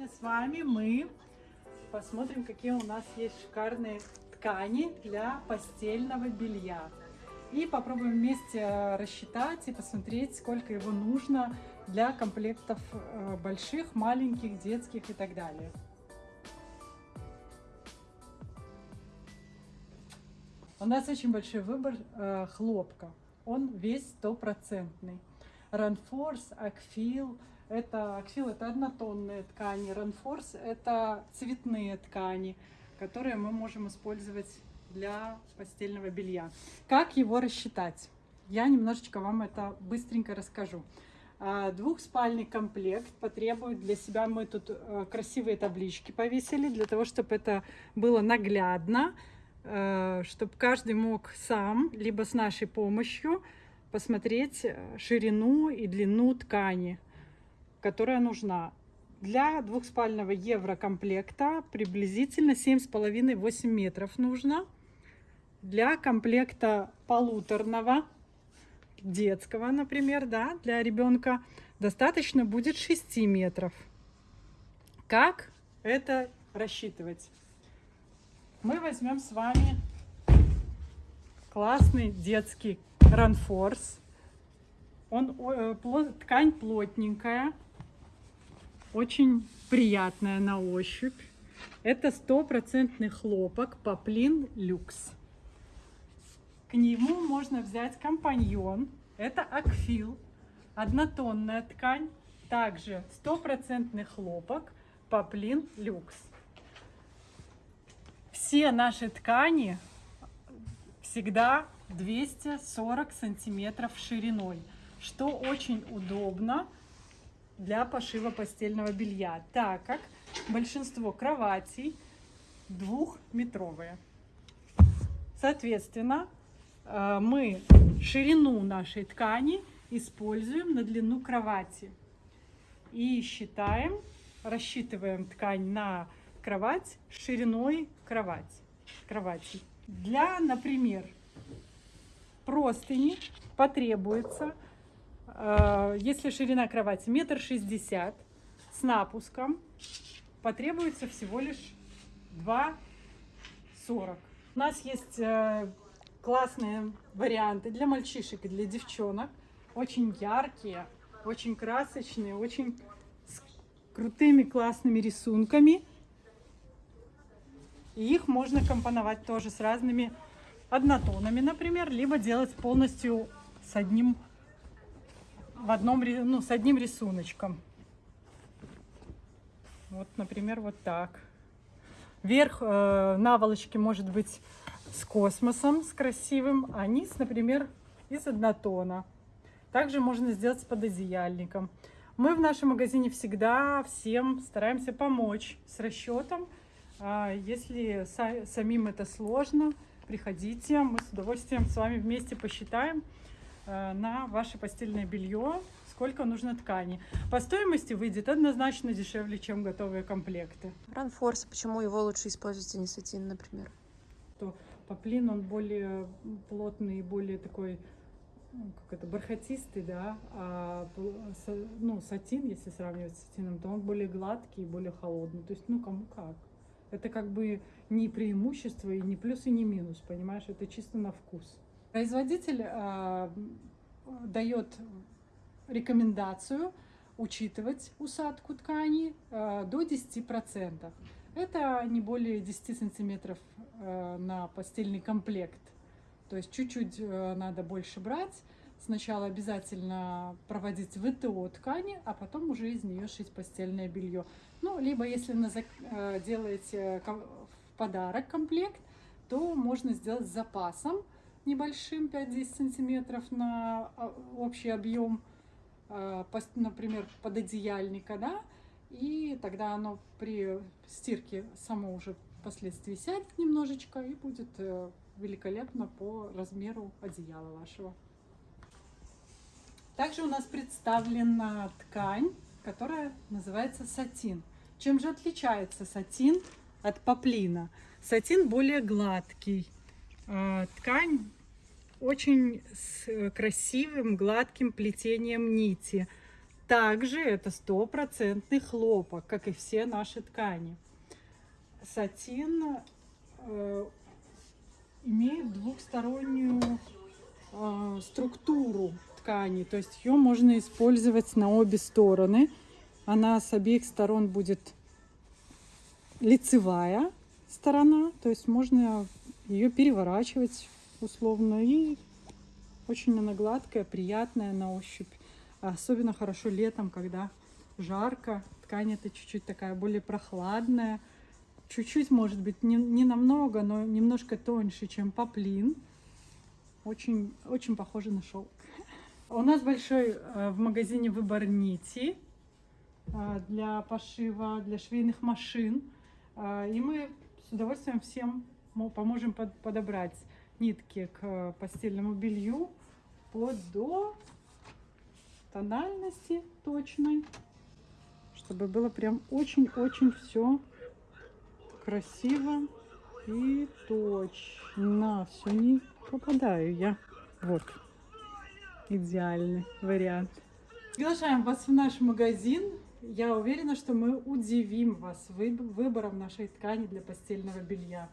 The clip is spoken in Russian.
Сегодня с вами мы посмотрим, какие у нас есть шикарные ткани для постельного белья. И попробуем вместе рассчитать и посмотреть, сколько его нужно для комплектов э, больших, маленьких, детских и так далее. У нас очень большой выбор э, хлопка. Он весь стопроцентный. Ранфорс, Акфил, это аксил это однотонные ткани, ранфорс это цветные ткани, которые мы можем использовать для постельного белья. Как его рассчитать? Я немножечко вам это быстренько расскажу. А, двухспальный комплект потребует для себя, мы тут э, красивые таблички повесили, для того, чтобы это было наглядно, э, чтобы каждый мог сам, либо с нашей помощью, посмотреть э, ширину и длину ткани которая нужна. Для двухспального еврокомплекта приблизительно 7,5-8 метров нужно. Для комплекта полуторного, детского, например, да, для ребенка, достаточно будет 6 метров. Как это рассчитывать? Мы возьмем с вами классный детский ранфорс. Он, э, ткань плотненькая, очень приятная на ощупь. Это стопроцентный хлопок Поплин Люкс. К нему можно взять компаньон. Это акфил, однотонная ткань. Также стопроцентный хлопок Поплин Люкс. Все наши ткани всегда 240 сантиметров шириной, что очень удобно для пошива постельного белья, так как большинство кроватей двухметровые. Соответственно, э, мы ширину нашей ткани используем на длину кровати. И считаем, рассчитываем ткань на кровать шириной кровать, кровати. Для, например, простыни потребуется если ширина кровати метр шестьдесят с напуском, потребуется всего лишь 2,40. У нас есть э, классные варианты для мальчишек и для девчонок. Очень яркие, очень красочные, очень с крутыми классными рисунками. И их можно компоновать тоже с разными однотонами, например, либо делать полностью с одним в одном, ну, с одним рисуночком. Вот, например, вот так. Верх э, наволочки может быть с космосом, с красивым, а низ, например, из однотона. Также можно сделать с пододеяльником. Мы в нашем магазине всегда всем стараемся помочь с расчетом. А если самим это сложно, приходите, мы с удовольствием с вами вместе посчитаем, на ваше постельное белье, сколько нужно ткани. По стоимости выйдет однозначно дешевле, чем готовые комплекты. Ранфорс, почему его лучше использовать, а не сатин, например? То поплин, он более плотный и более такой ну, как это, бархатистый, да, а ну, сатин, если сравнивать с сатином, то он более гладкий и более холодный. То есть, ну, кому как. Это как бы не преимущество и не плюс и не минус, понимаешь? Это чисто на вкус. Производитель э, дает рекомендацию учитывать усадку ткани э, до 10%. Это не более 10 сантиметров э, на постельный комплект. То есть чуть-чуть э, надо больше брать. Сначала обязательно проводить ВТО ткани, а потом уже из нее шить постельное белье. Ну, либо если на, э, делаете в подарок комплект, то можно сделать с запасом небольшим, 5-10 сантиметров на а, общий объем, а, например, пододеяльника, да, и тогда оно при стирке само уже впоследствии сядет немножечко и будет э, великолепно по размеру одеяла вашего. Также у нас представлена ткань, которая называется сатин. Чем же отличается сатин от поплина? Сатин более гладкий, ткань очень с э, красивым гладким плетением нити. Также это стопроцентный хлопок, как и все наши ткани. Сатин э, имеет двухстороннюю э, структуру ткани, то есть ее можно использовать на обе стороны. Она с обеих сторон будет лицевая сторона, то есть можно ее переворачивать условно и очень она гладкая, приятная на ощупь. Особенно хорошо летом, когда жарко. Ткань это чуть-чуть такая более прохладная. Чуть-чуть, может быть, не, не намного, но немножко тоньше, чем поплин. Очень, очень похоже на шелк. У нас большой э, в магазине выбор нити э, для пошива, для швейных машин. Э, и мы с удовольствием всем поможем подобрать нитки к постельному белью под до тональности точной, чтобы было прям очень-очень все красиво и точно. Все не попадаю я. Вот. Идеальный вариант. Приглашаем вас в наш магазин. Я уверена, что мы удивим вас выбором нашей ткани для постельного белья.